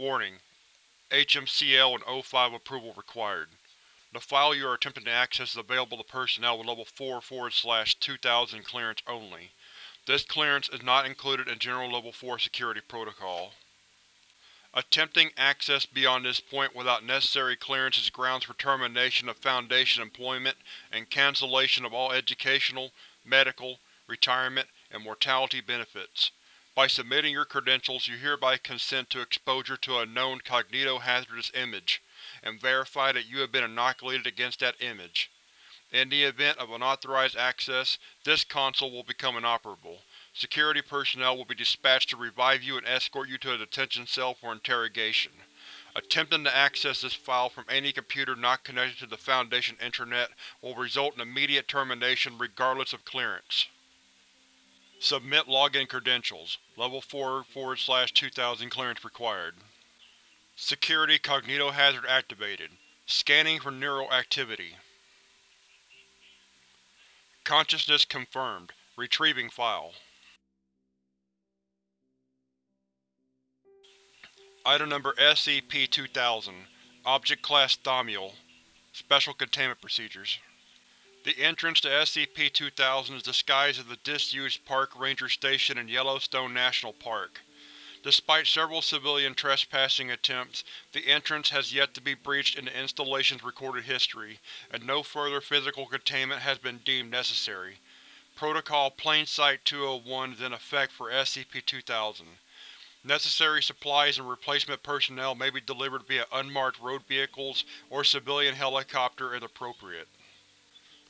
Warning: HMCL and O5 approval required. The file you are attempting to access is available to personnel with Level 4-2000 clearance only. This clearance is not included in General Level 4 security protocol. Attempting access beyond this point without necessary clearance is grounds for termination of Foundation employment and cancellation of all educational, medical, retirement, and mortality benefits. By submitting your credentials, you hereby consent to exposure to a known cognito-hazardous image, and verify that you have been inoculated against that image. In the event of unauthorized access, this console will become inoperable. Security personnel will be dispatched to revive you and escort you to a detention cell for interrogation. Attempting to access this file from any computer not connected to the Foundation intranet will result in immediate termination regardless of clearance. Submit login credentials. Level 4 forward slash 2000 clearance required. Security cognitohazard activated. Scanning for neural activity. Consciousness confirmed. Retrieving file. Item Number SCP-2000 Object Class Thaumiel Special Containment Procedures The entrance to SCP-2000 is disguised as the disused Park Ranger Station in Yellowstone National Park. Despite several civilian trespassing attempts, the entrance has yet to be breached in the installation's recorded history, and no further physical containment has been deemed necessary. Protocol Plain Sight 201 is in effect for SCP-2000. Necessary supplies and replacement personnel may be delivered via unmarked road vehicles or civilian helicopter as appropriate.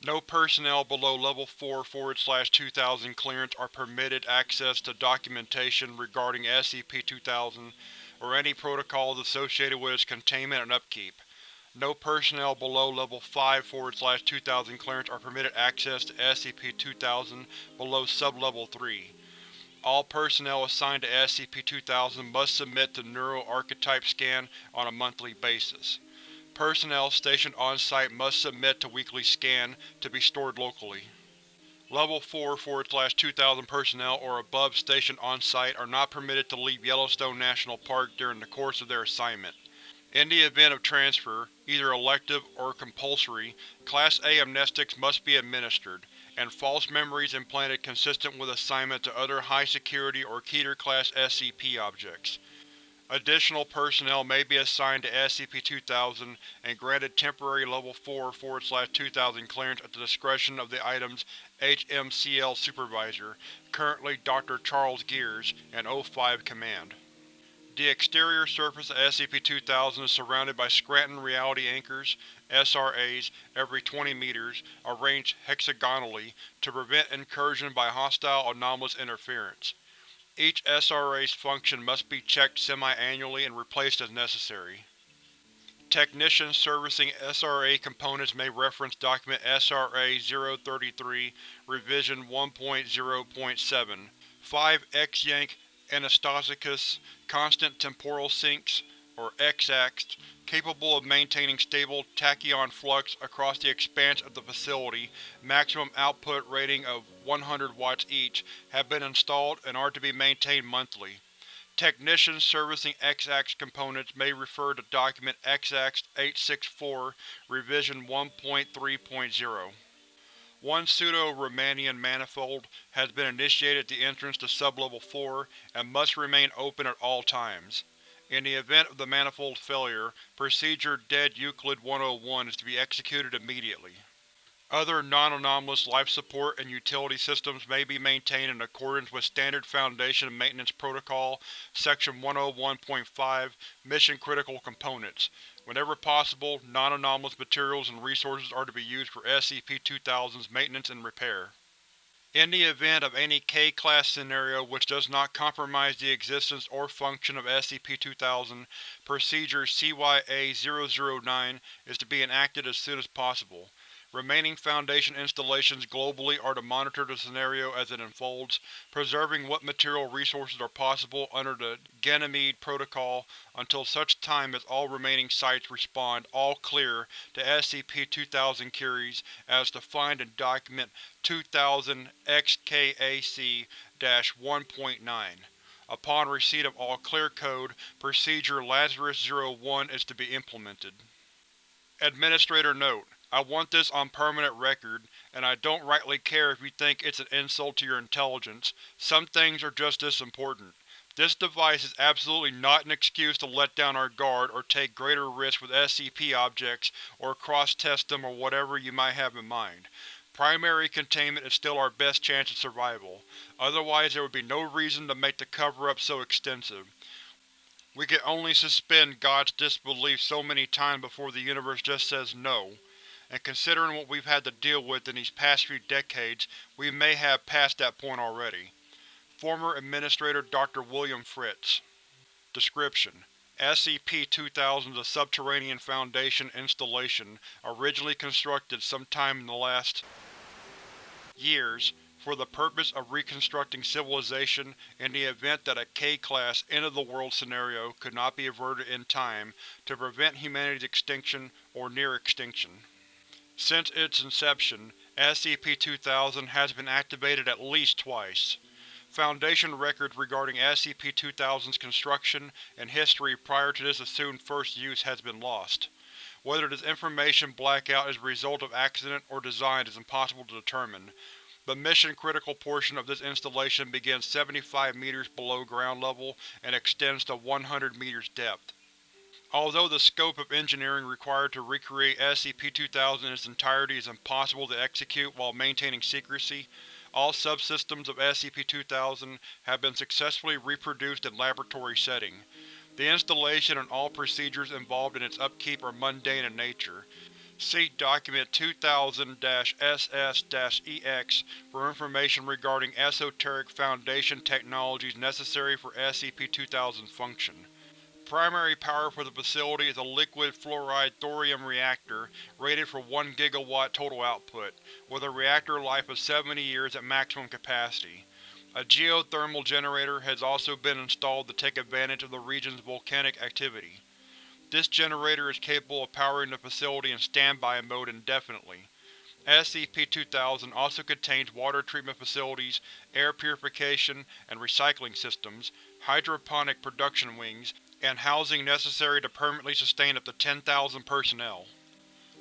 No personnel below Level 4-2000 clearance are permitted access to documentation regarding SCP-2000 or any protocols associated with its containment and upkeep. No personnel below Level 5-2000 clearance are permitted access to SCP-2000 below Sub-Level 3. All personnel assigned to SCP-2000 must submit to Neural Archetype Scan on a monthly basis. Personnel stationed on-site must submit to weekly scan, to be stored locally. Level 4-2000 personnel or above stationed on-site are not permitted to leave Yellowstone National Park during the course of their assignment. In the event of transfer, either elective or compulsory, Class A amnestics must be administered, and false memories implanted consistent with assignment to other high-security or Keter-class SCP objects. Additional personnel may be assigned to SCP-2000 and granted temporary Level 4-2000 clearance at the discretion of the item's HMCL Supervisor, currently Dr. Charles Gears, and O5 Command. The exterior surface of SCP-2000 is surrounded by Scranton Reality Anchors, SRAs, every 20 meters, arranged hexagonally to prevent incursion by hostile anomalous interference. Each SRA's function must be checked semi-annually and replaced as necessary. Technicians servicing SRA components may reference Document SRA-033, Revision 1.0.7. 5 X-Yank Anastasakos Constant Temporal Sinks, or X-Ax, capable of maintaining stable tachyon flux across the expanse of the facility, maximum output rating of 100 watts each, have been installed and are to be maintained monthly. Technicians servicing X-Ax components may refer to Document XX-864, Revision 1.3.0. One pseudo-Riemannian manifold has been initiated at the entrance to Sublevel 4 and must remain open at all times. In the event of the manifold's failure, Procedure Dead Euclid 101 is to be executed immediately. Other non-anomalous life support and utility systems may be maintained in accordance with Standard Foundation Maintenance Protocol, Section 101.5, Mission Critical Components, Whenever possible, non-anomalous materials and resources are to be used for SCP-2000's maintenance and repair. In the event of any K-Class scenario which does not compromise the existence or function of SCP-2000, Procedure CYA-009 is to be enacted as soon as possible. Remaining Foundation installations globally are to monitor the scenario as it unfolds, preserving what material resources are possible under the Ganymede Protocol until such time as all remaining sites respond All Clear to SCP-2000 queries as defined in Document 2000-XKAC-1.9. Upon receipt of all clear code, Procedure Lazarus-01 is to be implemented. Administrator Note: I want this on permanent record, and I don't rightly care if you think it's an insult to your intelligence. Some things are just this important. This device is absolutely not an excuse to let down our guard or take greater risks with SCP objects or cross-test them or whatever you might have in mind. Primary containment is still our best chance of survival, otherwise there would be no reason to make the cover-up so extensive. We can only suspend God's disbelief so many times before the universe just says no, and considering what we've had to deal with in these past few decades, we may have passed that point already. Former Administrator Dr. William Fritz Description: SCP-2000 is a subterranean Foundation installation originally constructed sometime in the last years for the purpose of reconstructing civilization in the event that a K-Class end-of-the-world scenario could not be averted in time to prevent humanity's extinction or near extinction. Since its inception, SCP-2000 has been activated at least twice. Foundation records regarding SCP-2000's construction and history prior to this assumed first use has been lost. Whether this information blackout is a result of accident or design is impossible to determine. The mission-critical portion of this installation begins 75 meters below ground level and extends to 100 meters depth. Although the scope of engineering required to recreate SCP-2000 in its entirety is impossible to execute while maintaining secrecy, all subsystems of SCP-2000 have been successfully reproduced in laboratory setting. The installation and all procedures involved in its upkeep are mundane in nature. See Document 2000-SS-EX for information regarding esoteric Foundation technologies necessary for SCP-2000's function. Primary power for the facility is a liquid fluoride thorium reactor rated for 1 GW total output, with a reactor life of 70 years at maximum capacity. A geothermal generator has also been installed to take advantage of the region's volcanic activity. This generator is capable of powering the facility in standby mode indefinitely. SCP-2000 also contains water treatment facilities, air purification and recycling systems, hydroponic production wings, and housing necessary to permanently sustain up to 10,000 personnel.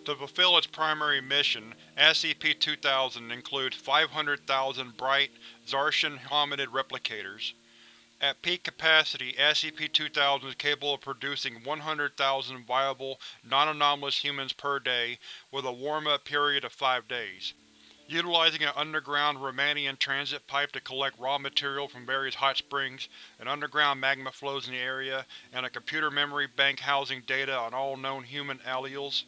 To fulfill its primary mission, SCP-2000 includes 500,000 bright, Zarshan hominid replicators. At peak capacity, SCP-2000 is capable of producing 100,000 viable, non-anomalous humans per day, with a warm-up period of five days. Utilizing an underground Riemannian transit pipe to collect raw material from various hot springs, an underground magma flows in the area, and a computer memory bank housing data on all known human alleles,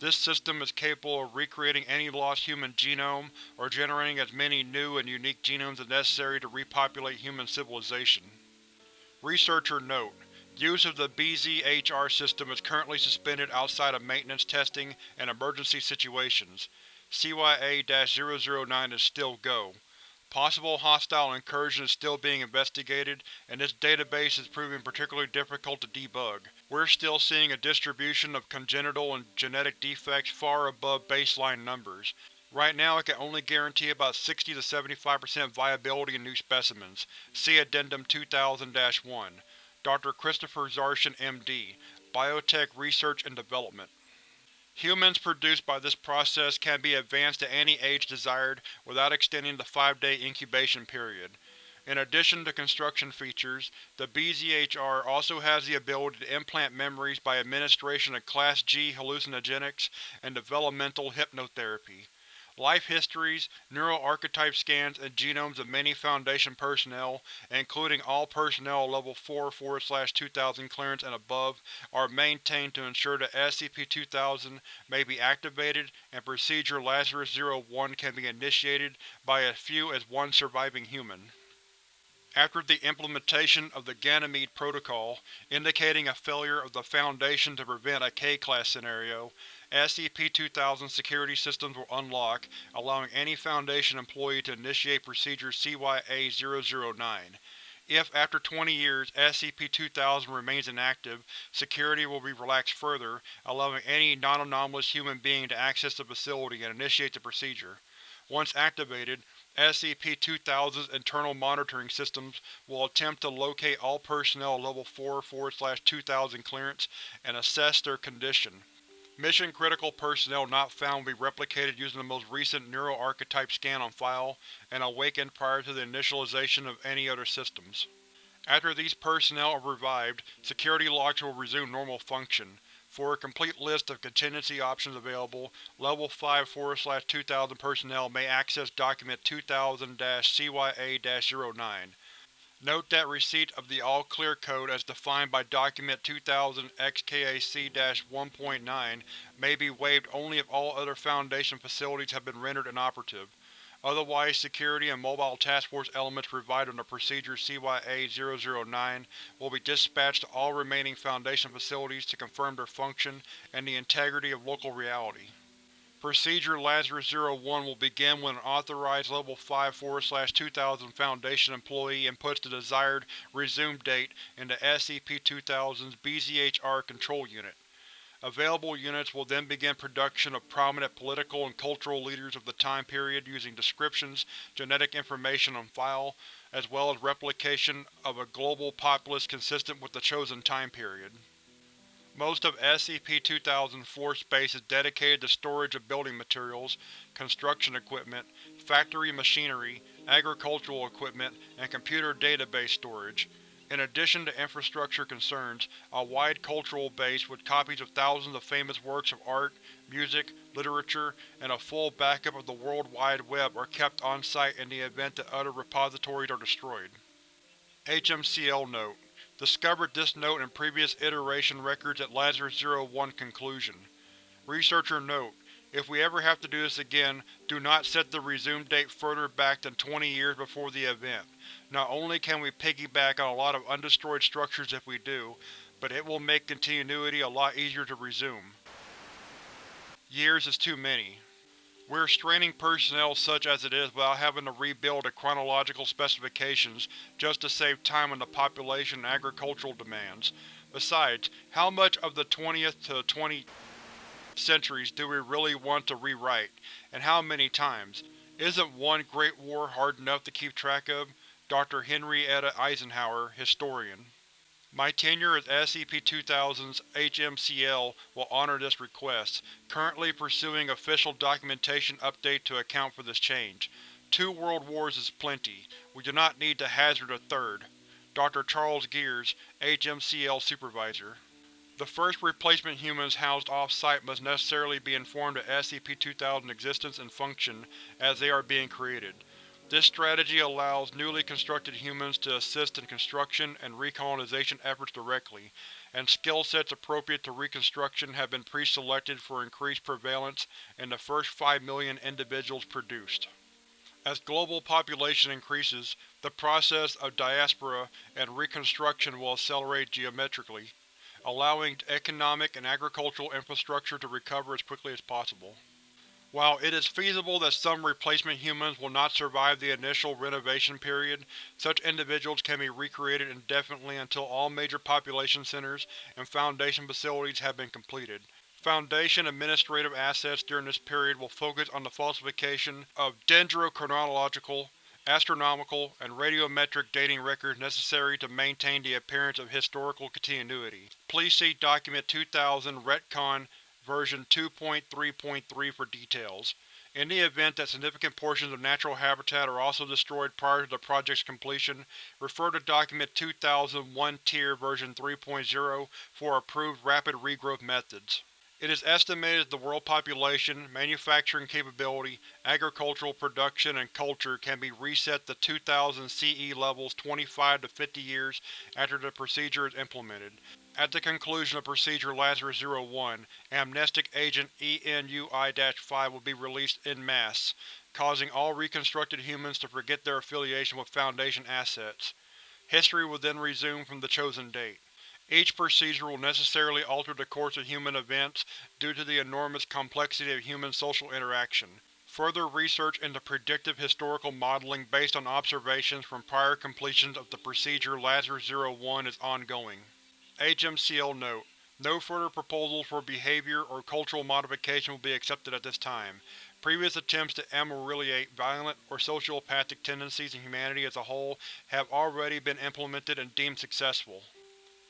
this system is capable of recreating any lost human genome, or generating as many new and unique genomes as necessary to repopulate human civilization. Researcher Note: Use of the BZHR system is currently suspended outside of maintenance testing and emergency situations. CYA-009 is still Go. Possible hostile incursion is still being investigated, and this database is proving particularly difficult to debug. We're still seeing a distribution of congenital and genetic defects far above baseline numbers. Right now I can only guarantee about 60-75% viability in new specimens. See Addendum 2000-1. Dr. Christopher Zarshan, M.D., Biotech Research and Development Humans produced by this process can be advanced to any age desired without extending the five-day incubation period. In addition to construction features, the BZHR also has the ability to implant memories by administration of Class G hallucinogenics and developmental hypnotherapy. Life histories, neural archetype scans, and genomes of many Foundation personnel, including all personnel level 4-2000 clearance and above, are maintained to ensure that SCP-2000 may be activated and Procedure Lazarus-01 can be initiated by as few as one surviving human. After the implementation of the Ganymede Protocol, indicating a failure of the Foundation to prevent a K-Class scenario, SCP-2000 security systems will unlock, allowing any Foundation employee to initiate Procedure CYA-009. If, after 20 years, SCP-2000 remains inactive, security will be relaxed further, allowing any non-anomalous human being to access the facility and initiate the procedure. Once activated, SCP-2000's internal monitoring systems will attempt to locate all personnel Level 4-2000 clearance and assess their condition. Mission-critical personnel not found will be replicated using the most recent neuroarchetype scan on file, and awakened prior to the initialization of any other systems. After these personnel are revived, security locks will resume normal function. For a complete list of contingency options available, Level 5 4-2000 personnel may access Document 2000-CYA-09. Note that receipt of the All-Clear Code as defined by Document 2000-XKAC-1.9 may be waived only if all other Foundation facilities have been rendered inoperative. Otherwise, security and Mobile Task Force elements provided under Procedure CYA-009 will be dispatched to all remaining Foundation facilities to confirm their function and the integrity of local reality. Procedure Lazarus-01 will begin when an authorized Level 5-4-2000 Foundation employee inputs the desired resume date into SCP-2000's BZHR Control Unit. Available units will then begin production of prominent political and cultural leaders of the time period using descriptions, genetic information on file, as well as replication of a global populace consistent with the chosen time period. Most of SCP-2000's floor space is dedicated to storage of building materials, construction equipment, factory machinery, agricultural equipment, and computer database storage. In addition to infrastructure concerns, a wide cultural base with copies of thousands of famous works of art, music, literature, and a full backup of the World Wide Web are kept on-site in the event that other repositories are destroyed. HMCL Note: Discovered this note in previous iteration records at Lazarus-01 Conclusion. Researcher Note: If we ever have to do this again, do not set the resume date further back than 20 years before the event. Not only can we piggyback on a lot of undestroyed structures if we do, but it will make continuity a lot easier to resume. Years is too many. We're straining personnel such as it is without having to rebuild the chronological specifications just to save time on the population and agricultural demands. Besides, how much of the 20th to 20th centuries do we really want to rewrite, and how many times? Isn't one Great War hard enough to keep track of? Dr. Henrietta Eisenhower, Historian my tenure as SCP-2000's HMCL will honor this request, currently pursuing official documentation update to account for this change. Two world wars is plenty. We do not need to hazard a third. Dr. Charles Gears, HMCL Supervisor The first replacement humans housed off-site must necessarily be informed of SCP-2000's existence and function as they are being created. This strategy allows newly constructed humans to assist in construction and recolonization efforts directly, and skill sets appropriate to reconstruction have been pre-selected for increased prevalence in the first 5 million individuals produced. As global population increases, the process of diaspora and reconstruction will accelerate geometrically, allowing economic and agricultural infrastructure to recover as quickly as possible. While it is feasible that some replacement humans will not survive the initial renovation period, such individuals can be recreated indefinitely until all major population centers and Foundation facilities have been completed. Foundation administrative assets during this period will focus on the falsification of dendrochronological, astronomical, and radiometric dating records necessary to maintain the appearance of historical continuity. Please see Document 2000 Retcon version 2.3.3 for details. In the event that significant portions of natural habitat are also destroyed prior to the project's completion, refer to Document 2001 Tier version 3.0 for approved rapid regrowth methods. It is estimated that the world population, manufacturing capability, agricultural production, and culture can be reset to 2000 CE levels 25 to 50 years after the procedure is implemented. At the conclusion of Procedure Lazarus-01, Amnestic Agent ENUI-5 will be released en masse, causing all reconstructed humans to forget their affiliation with Foundation assets. History will then resume from the chosen date. Each procedure will necessarily alter the course of human events due to the enormous complexity of human social interaction. Further research into predictive historical modeling based on observations from prior completions of the Procedure Lazarus-01 is ongoing. HMCL Note: No further proposals for behavior or cultural modification will be accepted at this time. Previous attempts to ameliorate violent or sociopathic tendencies in humanity as a whole have already been implemented and deemed successful.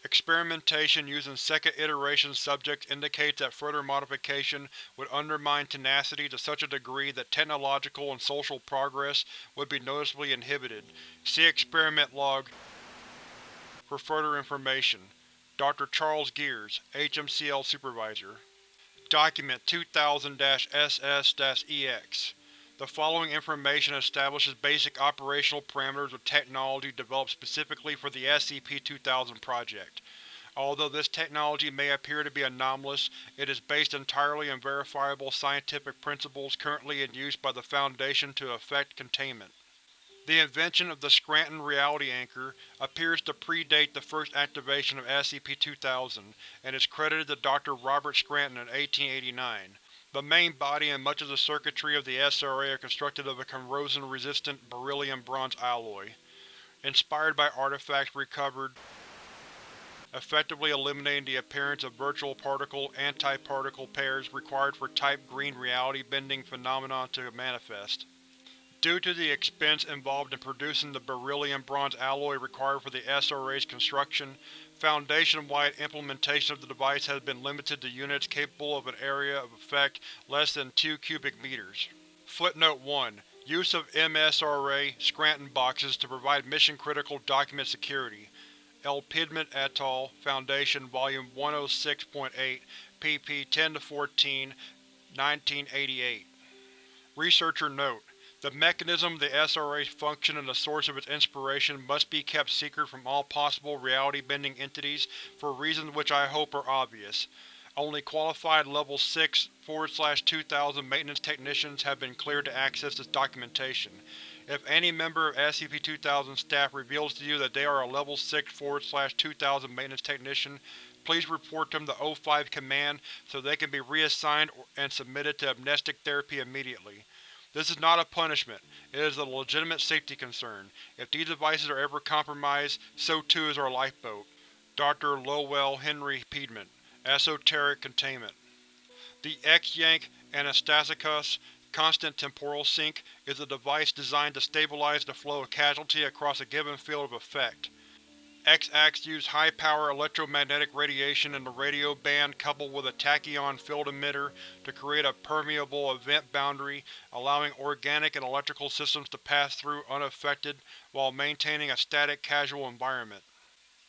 Experimentation using second iteration subjects indicates that further modification would undermine tenacity to such a degree that technological and social progress would be noticeably inhibited. See Experiment Log for further information. Dr. Charles Gears, HMCL Supervisor Document 2000-SS-EX The following information establishes basic operational parameters of technology developed specifically for the SCP-2000 project. Although this technology may appear to be anomalous, it is based entirely on verifiable scientific principles currently in use by the Foundation to effect containment. The invention of the Scranton Reality Anchor appears to predate the first activation of SCP-2000, and is credited to Dr. Robert Scranton in 1889. The main body and much of the circuitry of the SRA are constructed of a corrosion-resistant beryllium-bronze alloy. Inspired by artifacts recovered, effectively eliminating the appearance of virtual particle-antiparticle pairs required for Type Green reality bending phenomena to manifest. Due to the expense involved in producing the beryllium-bronze alloy required for the SRA's construction, Foundation-wide implementation of the device has been limited to units capable of an area of effect less than 2 cubic meters. Footnote 1. Use of MSRA Scranton boxes to provide mission-critical document security. L. Piedmont et al., Foundation, Volume 106.8, pp. 10-14, 1988. Researcher Note: the mechanism of the SRA's function and the source of its inspiration must be kept secret from all possible reality-bending entities for reasons which I hope are obvious. Only qualified Level 6-2000 maintenance technicians have been cleared to access this documentation. If any member of SCP-2000 staff reveals to you that they are a Level 6-2000 maintenance technician, please report them to O5 Command so they can be reassigned and submitted to amnestic therapy immediately. This is not a punishment, it is a legitimate safety concern. If these devices are ever compromised, so too is our lifeboat. Dr. Lowell Henry Piedmont, Esoteric Containment The X-Yank Anastasakos Constant Temporal Sink is a device designed to stabilize the flow of casualty across a given field of effect. X-Ax used high-power electromagnetic radiation in the radio band coupled with a tachyon field emitter to create a permeable event boundary, allowing organic and electrical systems to pass through unaffected while maintaining a static casual environment.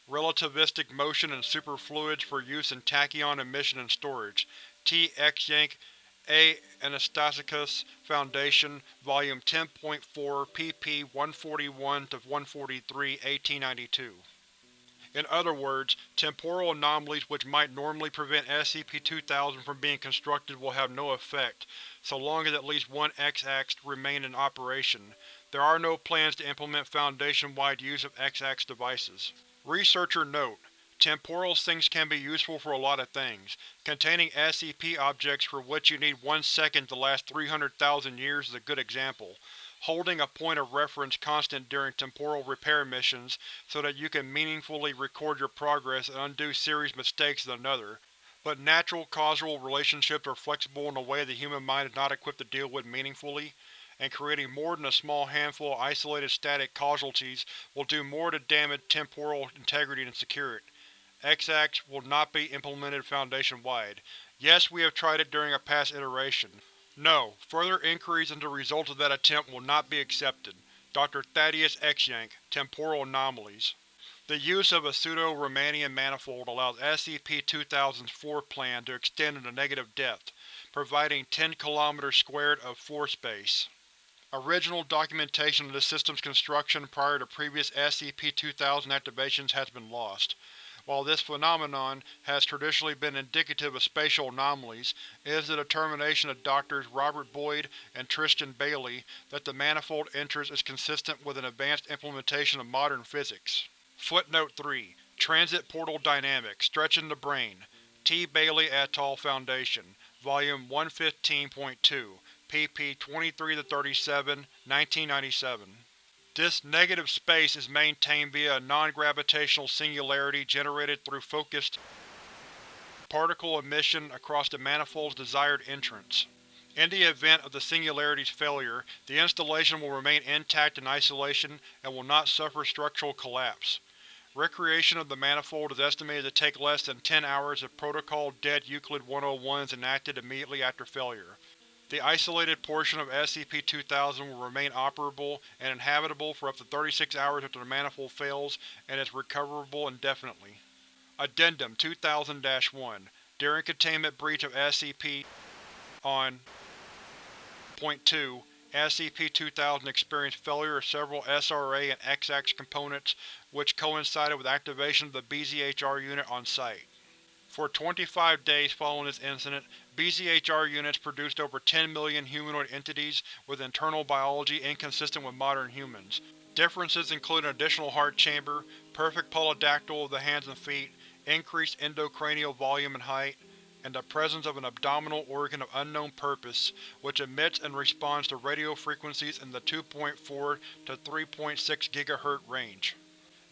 Relativistic motion and superfluids for use in tachyon emission and storage. T. X-Yank A. Anastasakos Foundation, Volume 10.4, pp. 141-143, 1892 in other words, temporal anomalies which might normally prevent SCP-2000 from being constructed will have no effect, so long as at least one X-Ax remain in operation. There are no plans to implement Foundation-wide use of X-Ax devices. Researcher Note: Temporal sinks can be useful for a lot of things. Containing SCP objects for which you need one second to last 300,000 years is a good example holding a point of reference constant during temporal repair missions so that you can meaningfully record your progress and undo serious mistakes is another, but natural causal relationships are flexible in a way the human mind is not equipped to deal with meaningfully, and creating more than a small handful of isolated static casualties will do more to damage temporal integrity than secure it. X-Ax will not be implemented Foundation-wide. Yes, we have tried it during a past iteration. No, further inquiries into the results of that attempt will not be accepted. Dr. Thaddeus X-Yank, Temporal Anomalies The use of a pseudo-Riemannian manifold allows SCP-2000's floor-plan to extend into negative depth, providing 10 km squared of floor space. Original documentation of the system's construction prior to previous SCP-2000 activations has been lost. While this phenomenon has traditionally been indicative of spatial anomalies, it is the determination of Drs. Robert Boyd and Tristan Bailey that the manifold entrance is consistent with an advanced implementation of modern physics. Footnote 3. Transit Portal Dynamics, Stretching the Brain. T. Bailey et al. Foundation. Volume 115.2, pp. 23-37, 1997. This negative space is maintained via a non-gravitational singularity generated through focused particle emission across the manifold's desired entrance. In the event of the Singularity's failure, the installation will remain intact in isolation and will not suffer structural collapse. Recreation of the manifold is estimated to take less than 10 hours if Protocol-Dead Euclid 101 is enacted immediately after failure. The isolated portion of SCP-2000 will remain operable and inhabitable for up to 36 hours after the manifold fails and is recoverable indefinitely. Addendum 2000-1 During containment breach of SCP on Point 2, SCP-2000 experienced failure of several SRA and XX components which coincided with activation of the BZHR unit on site. For 25 days following this incident, BZHR units produced over 10 million humanoid entities with internal biology inconsistent with modern humans. Differences include an additional heart chamber, perfect polydactyl of the hands and feet, increased endocranial volume and height, and the presence of an abdominal organ of unknown purpose which emits and responds to radio frequencies in the 2.4 to 3.6 GHz range.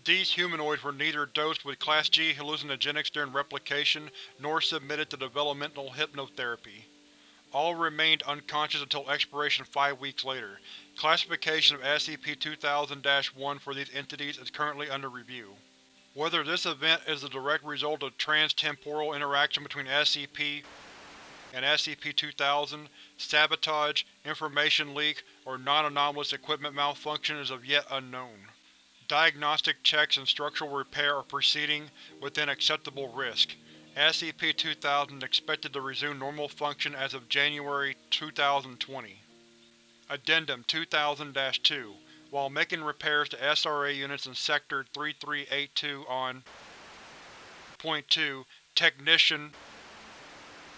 These humanoids were neither dosed with Class G hallucinogenics during replication nor submitted to developmental hypnotherapy. All remained unconscious until expiration five weeks later. Classification of SCP-2000-1 for these entities is currently under review. Whether this event is the direct result of trans-temporal interaction between SCP and SCP-2000, sabotage, information leak, or non-anomalous equipment malfunction is of yet unknown. Diagnostic checks and structural repair are proceeding within acceptable risk. SCP-2000 expected to resume normal function as of January 2020. Addendum 2000-2 while making repairs to SRA units in Sector 3382 on Point 2, Technician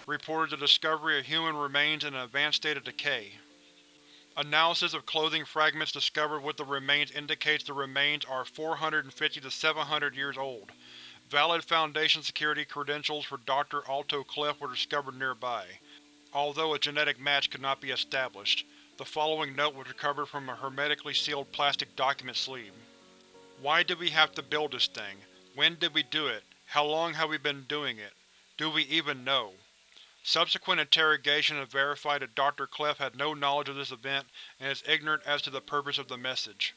reported the discovery of human remains in an advanced state of decay. Analysis of clothing fragments discovered with the remains indicates the remains are 450 to 700 years old. Valid Foundation security credentials for Dr. Alto Clef were discovered nearby, although a genetic match could not be established. The following note was recovered from a hermetically sealed plastic document sleeve. Why did we have to build this thing? When did we do it? How long have we been doing it? Do we even know? Subsequent interrogation has verified that Dr. Clef had no knowledge of this event and is ignorant as to the purpose of the message.